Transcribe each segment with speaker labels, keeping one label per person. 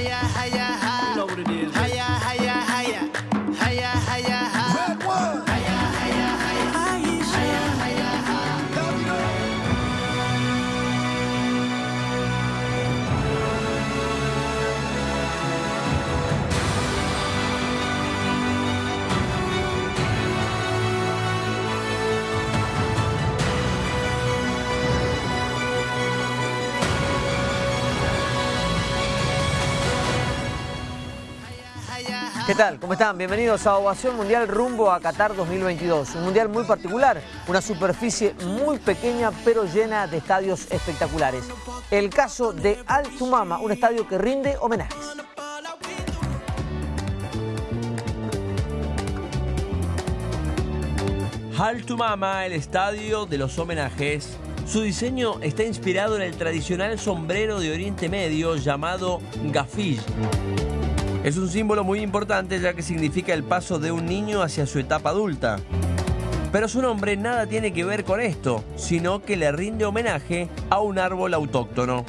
Speaker 1: yeah, yeah.
Speaker 2: ¿Qué tal? ¿Cómo están? Bienvenidos a Ovación Mundial rumbo a Qatar 2022. Un mundial muy particular, una superficie muy pequeña pero llena de estadios espectaculares. El caso de Al Tumama, un estadio que rinde homenajes.
Speaker 3: Hal to Mama, el estadio de los homenajes. Su diseño está inspirado en el tradicional sombrero de Oriente Medio llamado gafish. Es un símbolo muy importante ya que significa el paso de un niño hacia su etapa adulta. Pero su nombre nada tiene que ver con esto, sino que le rinde homenaje a un árbol autóctono.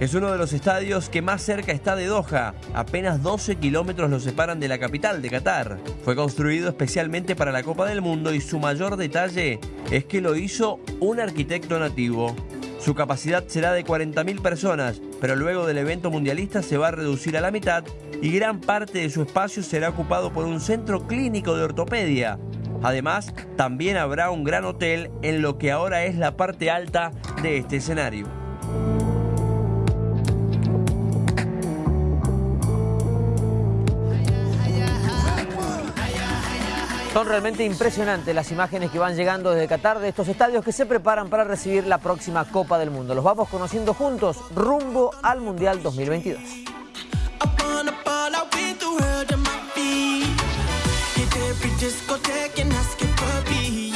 Speaker 3: Es uno de los estadios que más cerca está de Doha, apenas 12 kilómetros lo separan de la capital de Qatar. Fue construido especialmente para la Copa del Mundo y su mayor detalle es que lo hizo un arquitecto nativo. Su capacidad será de 40.000 personas, pero luego del evento mundialista se va a reducir a la mitad y gran parte de su espacio será ocupado por un centro clínico de ortopedia. Además, también habrá un gran hotel en lo que ahora es la parte alta de este escenario.
Speaker 2: Son realmente impresionantes las imágenes que van llegando desde Qatar de estos estadios que se preparan para recibir la próxima Copa del Mundo. Los vamos conociendo juntos rumbo al Mundial 2022.
Speaker 4: Upon a ball, I went through hell to my feet. Hit every discotheque and ask it for beat.